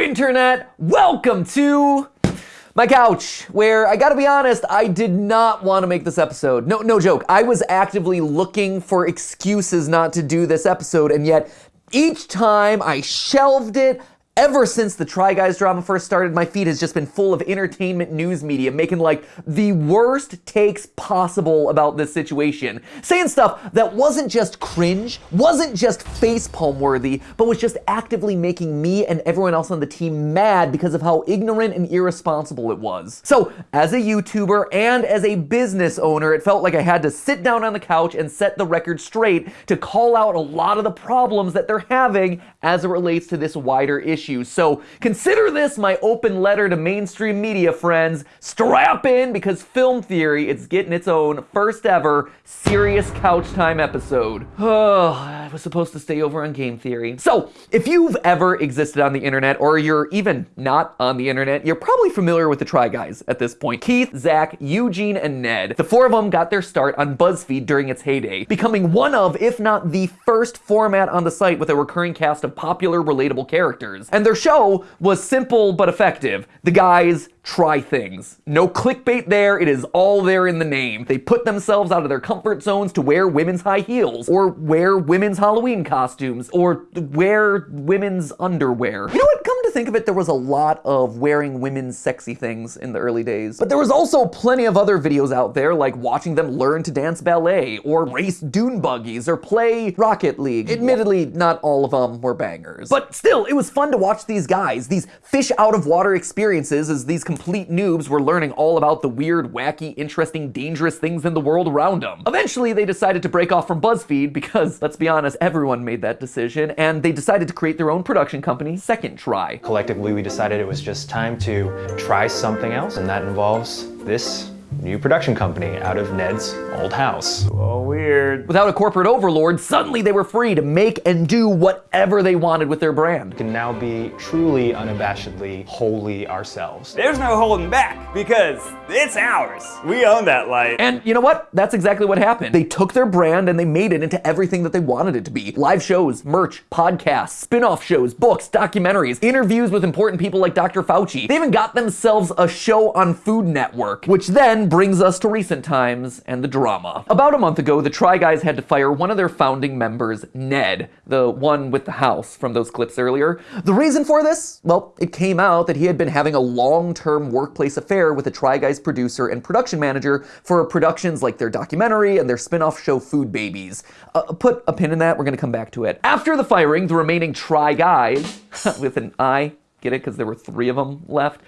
Internet! Welcome to my couch, where I gotta be honest, I did not want to make this episode. No, no joke. I was actively looking for excuses not to do this episode, and yet each time I shelved it, Ever since the Try Guys drama first started, my feed has just been full of entertainment news media making like the worst takes possible about this situation. Saying stuff that wasn't just cringe, wasn't just facepalm worthy, but was just actively making me and everyone else on the team mad because of how ignorant and irresponsible it was. So, as a YouTuber and as a business owner, it felt like I had to sit down on the couch and set the record straight to call out a lot of the problems that they're having as it relates to this wider issue issues. So consider this my open letter to mainstream media friends. Strap in because Film Theory is getting its own first ever serious couch time episode. Oh, I was supposed to stay over on Game Theory. So if you've ever existed on the internet or you're even not on the internet, you're probably familiar with the Try Guys at this point. Keith, Zach, Eugene, and Ned. The four of them got their start on BuzzFeed during its heyday, becoming one of, if not the first format on the site with a recurring cast of popular, relatable characters. And their show was simple but effective. The guys try things. No clickbait there, it is all there in the name. They put themselves out of their comfort zones to wear women's high heels, or wear women's Halloween costumes, or wear women's underwear. You know what? Come to think of it, there was a lot of wearing women's sexy things in the early days. But there was also plenty of other videos out there, like watching them learn to dance ballet, or race dune buggies, or play Rocket League. Admittedly, not all of them were bangers. But still, it was fun to watch these guys, these fish out of water experiences as these complete noobs were learning all about the weird, wacky, interesting, dangerous things in the world around them. Eventually, they decided to break off from BuzzFeed because, let's be honest, everyone made that decision, and they decided to create their own production company, Second Try. Collectively, we decided it was just time to try something else, and that involves this new production company out of Ned's old house. Oh, weird. Without a corporate overlord, suddenly they were free to make and do whatever they wanted with their brand. We can now be truly unabashedly wholly ourselves. There's no holding back because it's ours. We own that light. And you know what? That's exactly what happened. They took their brand and they made it into everything that they wanted it to be. Live shows, merch, podcasts, spin-off shows, books, documentaries, interviews with important people like Dr. Fauci. They even got themselves a show on Food Network, which then brings us to recent times and the drama. About a month ago, the Try Guys had to fire one of their founding members, Ned, the one with the house from those clips earlier. The reason for this? Well, it came out that he had been having a long-term workplace affair with a Try Guys producer and production manager for productions like their documentary and their spin-off show Food Babies. Uh, put a pin in that, we're gonna come back to it. After the firing, the remaining Try Guys, with an I, get it? Because there were three of them left.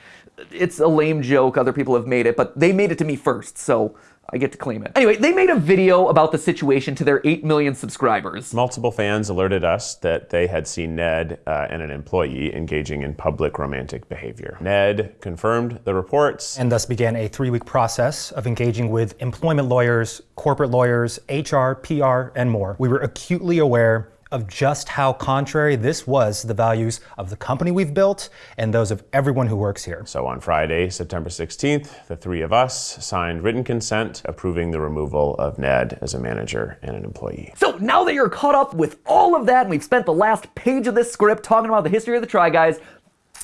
It's a lame joke, other people have made it, but they made it to me first, so I get to claim it. Anyway, they made a video about the situation to their 8 million subscribers. Multiple fans alerted us that they had seen Ned uh, and an employee engaging in public romantic behavior. Ned confirmed the reports. And thus began a three week process of engaging with employment lawyers, corporate lawyers, HR, PR, and more. We were acutely aware of just how contrary this was to the values of the company we've built and those of everyone who works here. So on Friday, September 16th, the three of us signed written consent approving the removal of Ned as a manager and an employee. So now that you're caught up with all of that and we've spent the last page of this script talking about the history of the Try Guys,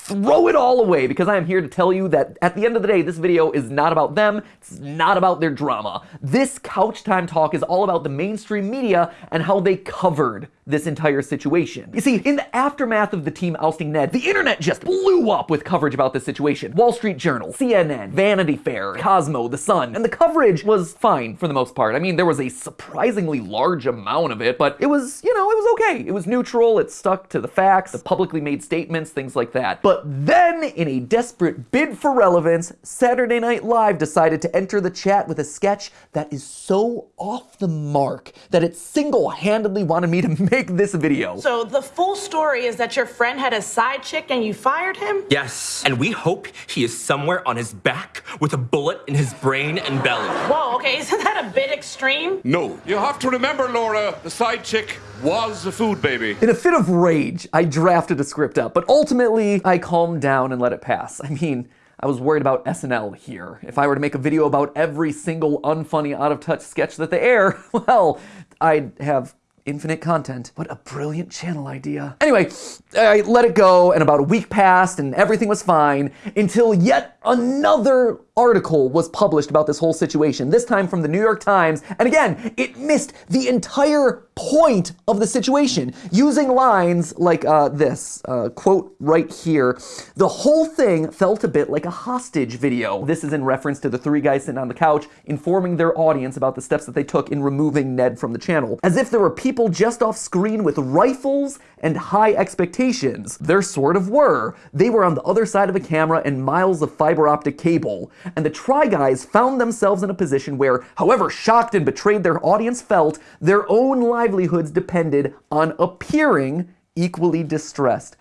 throw it all away because I am here to tell you that at the end of the day, this video is not about them, it's not about their drama. This Couch Time Talk is all about the mainstream media and how they covered this entire situation. You see, in the aftermath of the team ousting Ned, the internet just blew up with coverage about this situation. Wall Street Journal, CNN, Vanity Fair, Cosmo, The Sun, and the coverage was fine for the most part. I mean, there was a surprisingly large amount of it, but it was, you know, it was okay. It was neutral, it stuck to the facts, the publicly made statements, things like that. But then, in a desperate bid for relevance, Saturday Night Live decided to enter the chat with a sketch that is so off the mark that it single-handedly wanted me to make this video. So the full story is that your friend had a side chick and you fired him? Yes, and we hope he is somewhere on his back with a bullet in his brain and belly. Whoa, okay, isn't that a bit extreme? No. You have to remember, Laura, the side chick was a food baby. In a fit of rage, I drafted a script up, but ultimately I calmed down and let it pass. I mean, I was worried about SNL here. If I were to make a video about every single unfunny, out of touch sketch that they air, well, I'd have infinite content. What a brilliant channel idea. Anyway, I let it go, and about a week passed, and everything was fine until yet another article was published about this whole situation, this time from the New York Times. And again, it missed the entire point of the situation, using lines like uh, this uh, quote right here. The whole thing felt a bit like a hostage video. This is in reference to the three guys sitting on the couch informing their audience about the steps that they took in removing Ned from the channel. As if there were people just off screen with rifles and high expectations. There sort of were. They were on the other side of a camera and miles of fiber optic cable. And the Try Guys found themselves in a position where, however shocked and betrayed their audience felt, their own livelihoods depended on appearing equally distressed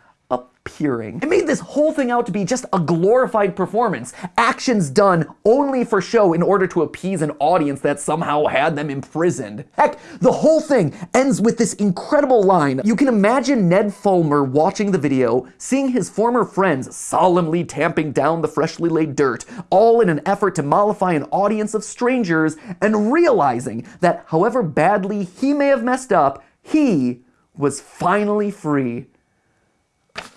appearing. It made this whole thing out to be just a glorified performance, actions done only for show in order to appease an audience that somehow had them imprisoned. Heck, the whole thing ends with this incredible line. You can imagine Ned Fulmer watching the video, seeing his former friends solemnly tamping down the freshly laid dirt, all in an effort to mollify an audience of strangers, and realizing that however badly he may have messed up, he was finally free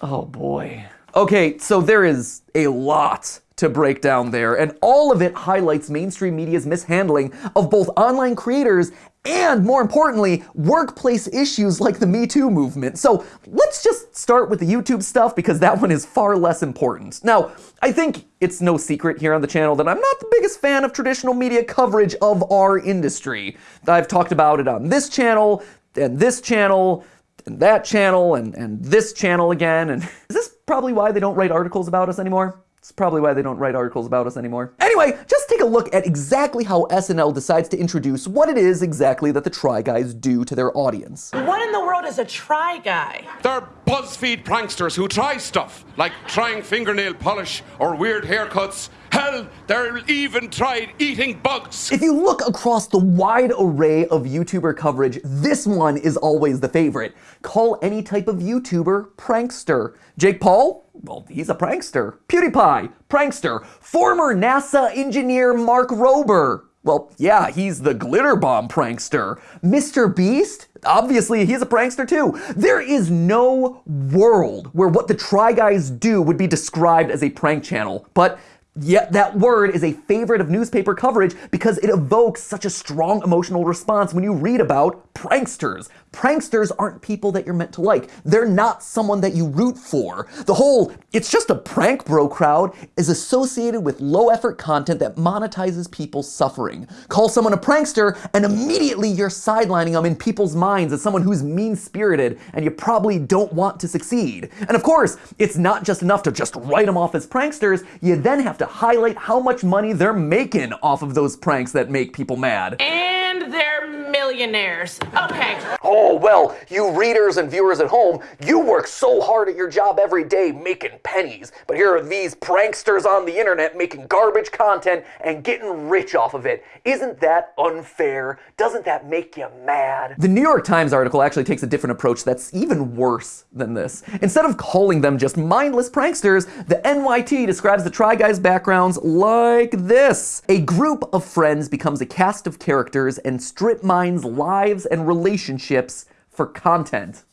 Oh boy. Okay, so there is a lot to break down there, and all of it highlights mainstream media's mishandling of both online creators and, more importantly, workplace issues like the Me Too movement. So let's just start with the YouTube stuff because that one is far less important. Now, I think it's no secret here on the channel that I'm not the biggest fan of traditional media coverage of our industry. I've talked about it on this channel and this channel and that channel and, and this channel again. And is this probably why they don't write articles about us anymore? It's probably why they don't write articles about us anymore. Anyway, just take a look at exactly how SNL decides to introduce what it is exactly that the Try Guys do to their audience. What in the world is a try guy? They're BuzzFeed pranksters who try stuff, like trying fingernail polish or weird haircuts. Hell, they're even tried eating bugs. If you look across the wide array of YouTuber coverage, this one is always the favorite. Call any type of YouTuber prankster. Jake Paul? Well, he's a prankster. PewDiePie? Prankster. Former NASA engineer Mark Rober? Well, yeah, he's the glitter bomb prankster. Mr. Beast? Obviously, he's a prankster too. There is no world where what the Try Guys do would be described as a prank channel. But Yet that word is a favorite of newspaper coverage because it evokes such a strong emotional response when you read about pranksters. Pranksters aren't people that you're meant to like. They're not someone that you root for. The whole, it's just a prank bro crowd is associated with low effort content that monetizes people's suffering. Call someone a prankster and immediately you're sidelining them in people's minds as someone who's mean spirited and you probably don't want to succeed. And of course, it's not just enough to just write them off as pranksters, you then have to highlight how much money they're making off of those pranks that make people mad. And they're millionaires. Okay. Oh, well, you readers and viewers at home, you work so hard at your job every day making pennies, but here are these pranksters on the internet making garbage content and getting rich off of it. Isn't that unfair? Doesn't that make you mad? The New York Times article actually takes a different approach that's even worse than this. Instead of calling them just mindless pranksters, the NYT describes the Try Guys backgrounds like this. A group of friends becomes a cast of characters and strip mines lives and relationships for content.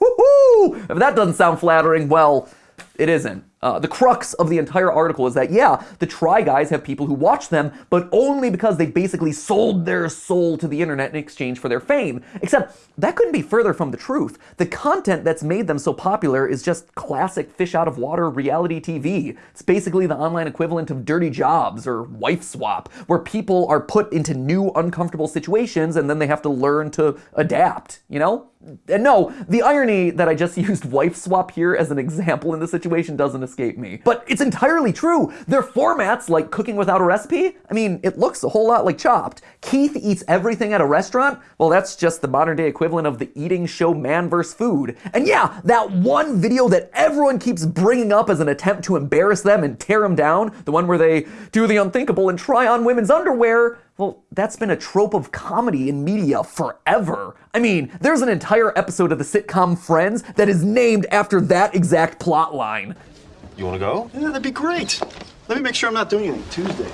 Woohoo! If that doesn't sound flattering, well, it isn't. Uh, the crux of the entire article is that, yeah, the Try Guys have people who watch them, but only because they basically sold their soul to the internet in exchange for their fame. Except, that couldn't be further from the truth. The content that's made them so popular is just classic fish out of water reality TV. It's basically the online equivalent of Dirty Jobs or Wife Swap, where people are put into new uncomfortable situations and then they have to learn to adapt, you know? And no, the irony that I just used wife swap here as an example in this situation doesn't escape me. But it's entirely true. Their formats, like cooking without a recipe, I mean, it looks a whole lot like Chopped. Keith eats everything at a restaurant? Well, that's just the modern day equivalent of the eating show Man vs. Food. And yeah, that one video that everyone keeps bringing up as an attempt to embarrass them and tear them down, the one where they do the unthinkable and try on women's underwear, well, that's been a trope of comedy in media forever. I mean, there's an entire episode of the sitcom Friends that is named after that exact plot line. You want to go? Yeah, that'd be great. Let me make sure I'm not doing anything Tuesday.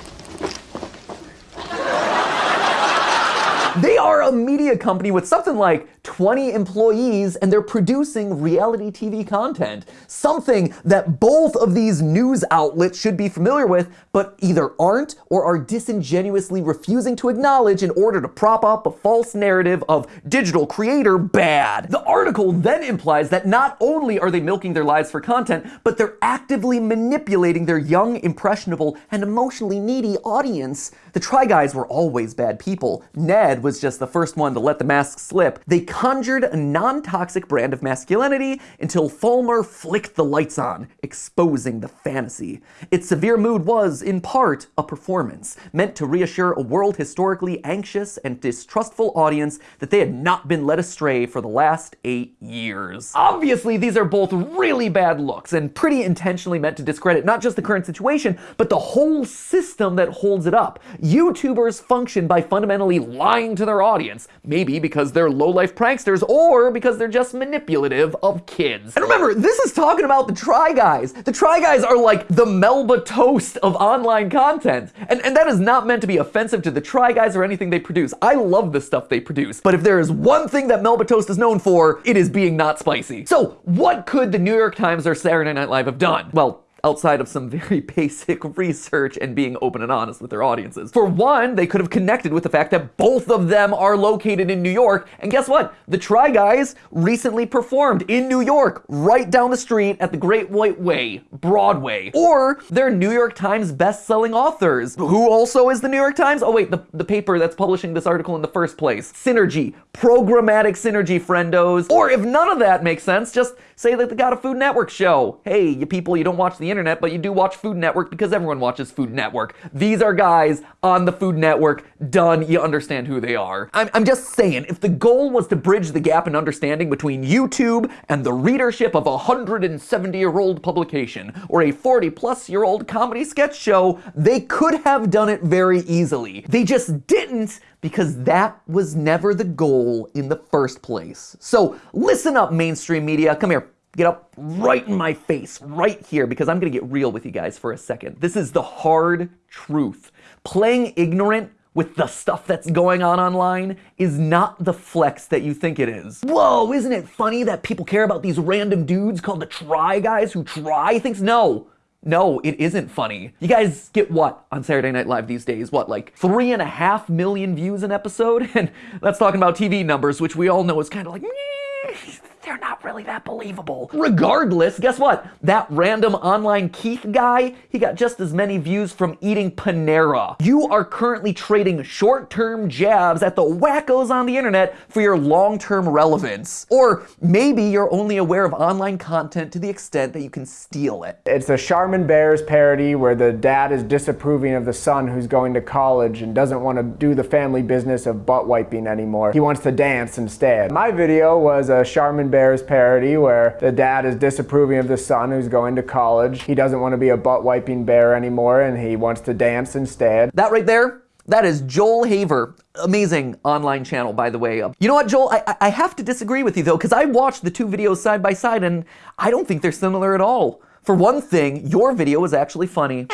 They are a media company with something like 20 employees and they're producing reality TV content. Something that both of these news outlets should be familiar with, but either aren't or are disingenuously refusing to acknowledge in order to prop up a false narrative of digital creator bad. The article then implies that not only are they milking their lives for content, but they're actively manipulating their young, impressionable, and emotionally needy audience. The Try Guys were always bad people. Ned was just the first one to let the mask slip. They conjured a non-toxic brand of masculinity until Fulmer flicked the lights on, exposing the fantasy. Its severe mood was, in part, a performance, meant to reassure a world historically anxious and distrustful audience that they had not been led astray for the last eight years. Obviously, these are both really bad looks and pretty intentionally meant to discredit not just the current situation, but the whole system that holds it up. YouTubers function by fundamentally lying to their audience, maybe because they're low-life pranksters or because they're just manipulative of kids. And remember, this is talking about the Try Guys. The Try Guys are like the Melba toast of online content. And, and that is not meant to be offensive to the Try Guys or anything they produce. I love the stuff they produce. But if there is one thing that Melba toast is known for, it is being not spicy. So what could the New York Times or Saturday Night Live have done? Well, outside of some very basic research and being open and honest with their audiences. For one, they could have connected with the fact that both of them are located in New York, and guess what? The Try Guys recently performed in New York, right down the street at the Great White Way, Broadway. Or they're New York Times best-selling authors. Who also is the New York Times? Oh wait, the, the paper that's publishing this article in the first place. Synergy, programmatic synergy, friendos. Or if none of that makes sense, just say that they got a Food Network show. Hey, you people, you don't watch the internet, but you do watch Food Network because everyone watches Food Network. These are guys on the Food Network. Done. You understand who they are. I'm, I'm just saying, if the goal was to bridge the gap in understanding between YouTube and the readership of a 170 year old publication or a 40 plus year old comedy sketch show, they could have done it very easily. They just didn't because that was never the goal in the first place. So listen up, mainstream media. Come here. Get up right in my face, right here, because I'm gonna get real with you guys for a second. This is the hard truth. Playing ignorant with the stuff that's going on online is not the flex that you think it is. Whoa, isn't it funny that people care about these random dudes called the Try Guys who try things? No. No, it isn't funny. You guys get what on Saturday Night Live these days? What, like three and a half million views an episode? And that's talking about TV numbers, which we all know is kind of like, they're not really that believable. Regardless, guess what? That random online Keith guy, he got just as many views from eating Panera. You are currently trading short-term jabs at the wackos on the internet for your long-term relevance. Or maybe you're only aware of online content to the extent that you can steal it. It's a Charmin Bears parody where the dad is disapproving of the son who's going to college and doesn't want to do the family business of butt wiping anymore. He wants to dance instead. My video was a Charmin Bears parody where the dad is disapproving of the son who's going to college. He doesn't want to be a butt wiping bear anymore and he wants to dance instead. That right there, that is Joel Haver. Amazing online channel, by the way. You know what, Joel? I, I have to disagree with you, though, because I watched the two videos side by side, and I don't think they're similar at all. For one thing, your video was actually funny.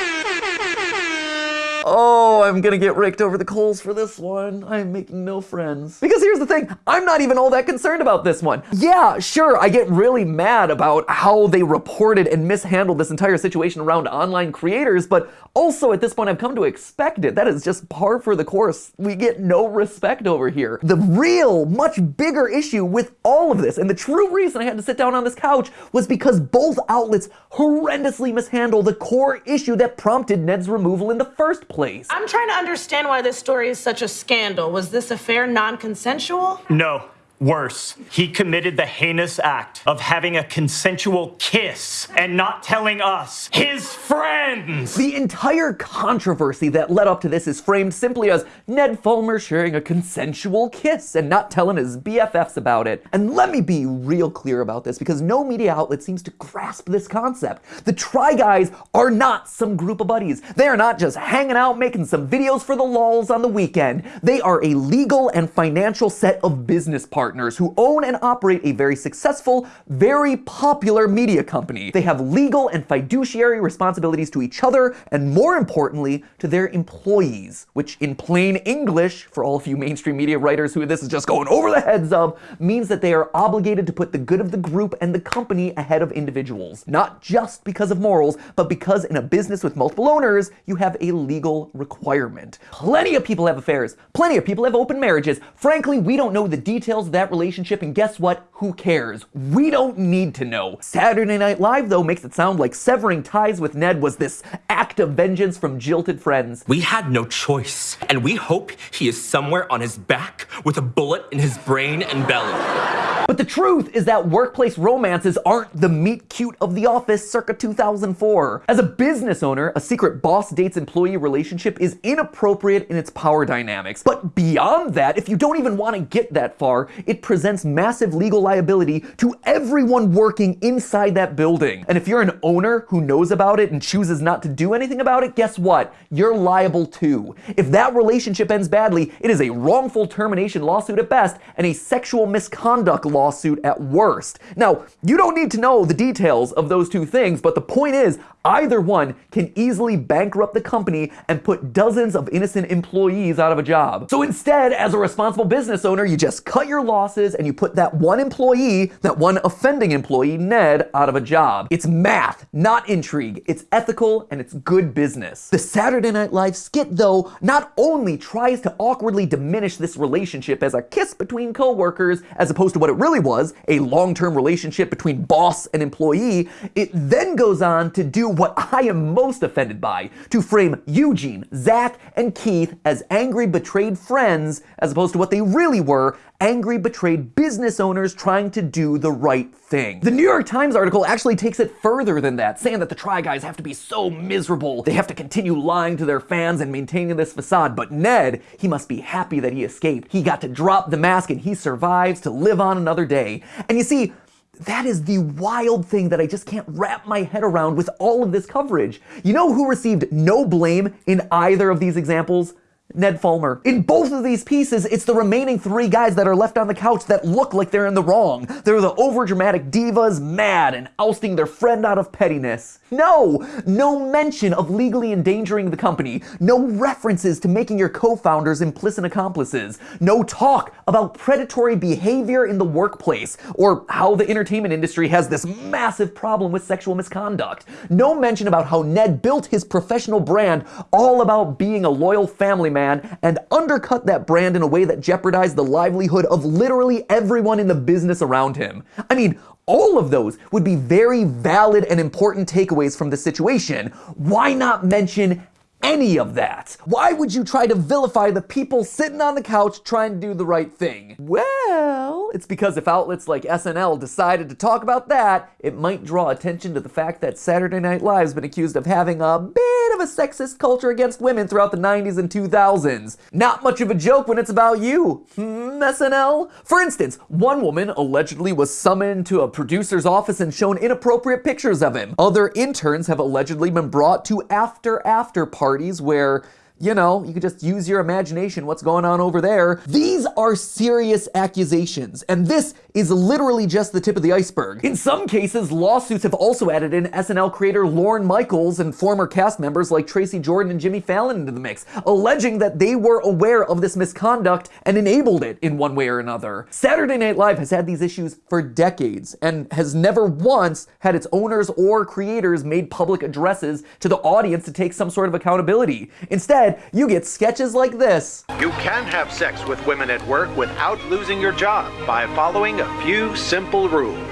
I'm gonna get raked over the coals for this one. I'm making no friends. Because here's the thing, I'm not even all that concerned about this one. Yeah, sure, I get really mad about how they reported and mishandled this entire situation around online creators, but also at this point I've come to expect it. That is just par for the course. We get no respect over here. The real, much bigger issue with all of this, and the true reason I had to sit down on this couch, was because both outlets horrendously mishandle the core issue that prompted Ned's removal in the first place. I'm trying to understand why this story is such a scandal. Was this affair non consensual? No. Worse, he committed the heinous act of having a consensual kiss and not telling us, his friends. The entire controversy that led up to this is framed simply as Ned Fulmer sharing a consensual kiss and not telling his BFFs about it. And let me be real clear about this because no media outlet seems to grasp this concept. The Try Guys are not some group of buddies. They are not just hanging out making some videos for the lulls on the weekend. They are a legal and financial set of business partners partners who own and operate a very successful, very popular media company. They have legal and fiduciary responsibilities to each other, and more importantly, to their employees, which in plain English, for all of you mainstream media writers who this is just going over the heads of, means that they are obligated to put the good of the group and the company ahead of individuals. Not just because of morals, but because in a business with multiple owners, you have a legal requirement. Plenty of people have affairs. Plenty of people have open marriages. Frankly, we don't know the details that relationship, and guess what? Who cares? We don't need to know. Saturday Night Live, though, makes it sound like severing ties with Ned was this act of vengeance from jilted friends. We had no choice, and we hope he is somewhere on his back with a bullet in his brain and belly. But the truth is that workplace romances aren't the meet cute of the office circa 2004. As a business owner, a secret boss dates employee relationship is inappropriate in its power dynamics. But beyond that, if you don't even want to get that far, it presents massive legal liability to everyone working inside that building. And if you're an owner who knows about it and chooses not to do anything about it, guess what? You're liable too. If that relationship ends badly, it is a wrongful termination lawsuit at best and a sexual misconduct lawsuit at worst. Now, you don't need to know the details of those two things, but the point is, either one can easily bankrupt the company and put dozens of innocent employees out of a job. So instead, as a responsible business owner, you just cut your losses and you put that one employee, that one offending employee, Ned, out of a job. It's math, not intrigue. It's ethical and it's good business. The Saturday Night Live skit, though, not only tries to awkwardly diminish this relationship as a kiss between coworkers, as opposed to what it really was, a long-term relationship between boss and employee, it then goes on to do what I am most offended by, to frame Eugene, Zach, and Keith as angry, betrayed friends, as opposed to what they really were, angry, betrayed business owners trying to do the right thing. The New York Times article actually takes it further than that, saying that the Try Guys have to be so miserable. They have to continue lying to their fans and maintaining this facade. But Ned, he must be happy that he escaped. He got to drop the mask and he survives to live on another day. And you see, that is the wild thing that I just can't wrap my head around with all of this coverage. You know who received no blame in either of these examples? Ned Fulmer. In both of these pieces, it's the remaining three guys that are left on the couch that look like they're in the wrong. They're the overdramatic divas, mad and ousting their friend out of pettiness. No! No mention of legally endangering the company. No references to making your co-founders implicit accomplices. No talk about predatory behavior in the workplace, or how the entertainment industry has this massive problem with sexual misconduct. No mention about how Ned built his professional brand all about being a loyal family man and undercut that brand in a way that jeopardized the livelihood of literally everyone in the business around him. I mean, all of those would be very valid and important takeaways from the situation. Why not mention any of that? Why would you try to vilify the people sitting on the couch trying to do the right thing? Well, it's because if outlets like SNL decided to talk about that, it might draw attention to the fact that Saturday Night Live's been accused of having a bit of a sexist culture against women throughout the 90s and 2000s. Not much of a joke when it's about you, hmm, SNL? For instance, one woman allegedly was summoned to a producer's office and shown inappropriate pictures of him. Other interns have allegedly been brought to after-after parties parties where you know, you can just use your imagination what's going on over there. These are serious accusations, and this is literally just the tip of the iceberg. In some cases, lawsuits have also added in SNL creator Lorne Michaels and former cast members like Tracy Jordan and Jimmy Fallon into the mix, alleging that they were aware of this misconduct and enabled it in one way or another. Saturday Night Live has had these issues for decades and has never once had its owners or creators made public addresses to the audience to take some sort of accountability. Instead, you get sketches like this. You can have sex with women at work without losing your job by following a few simple rules.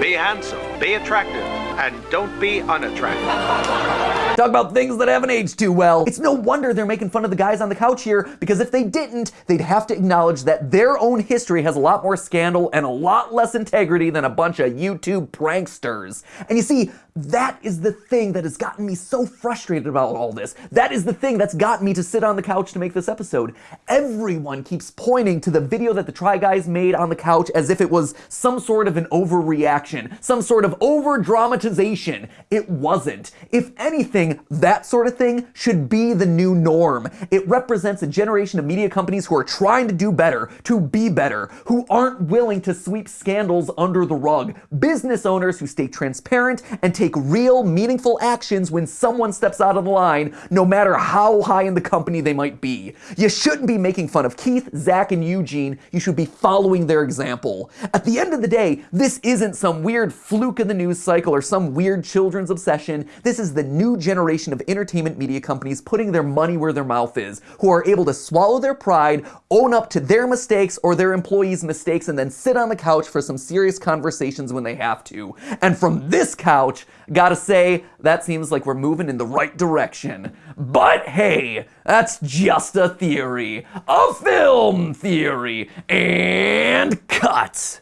Be handsome, be attractive, and don't be unattractive. Talk about things that haven't aged too well. It's no wonder they're making fun of the guys on the couch here, because if they didn't, they'd have to acknowledge that their own history has a lot more scandal and a lot less integrity than a bunch of YouTube pranksters. And you see, that is the thing that has gotten me so frustrated about all this. That is the thing that's gotten me to sit on the couch to make this episode. Everyone keeps pointing to the video that the Try Guys made on the couch as if it was some sort of an overreaction, some sort of over dramatization. It wasn't. If anything, that sort of thing should be the new norm. It represents a generation of media companies who are trying to do better, to be better, who aren't willing to sweep scandals under the rug. Business owners who stay transparent and take real, meaningful actions when someone steps out of the line, no matter how high in the company they might be. You shouldn't be making fun of Keith, Zach, and Eugene. You should be following their example. At the end of the day, this isn't some weird fluke in the news cycle or some weird children's obsession. This is the new generation of entertainment media companies putting their money where their mouth is, who are able to swallow their pride, own up to their mistakes or their employees' mistakes, and then sit on the couch for some serious conversations when they have to. And from this couch, gotta say, that seems like we're moving in the right direction. But hey, that's just a theory. A film theory. And cut.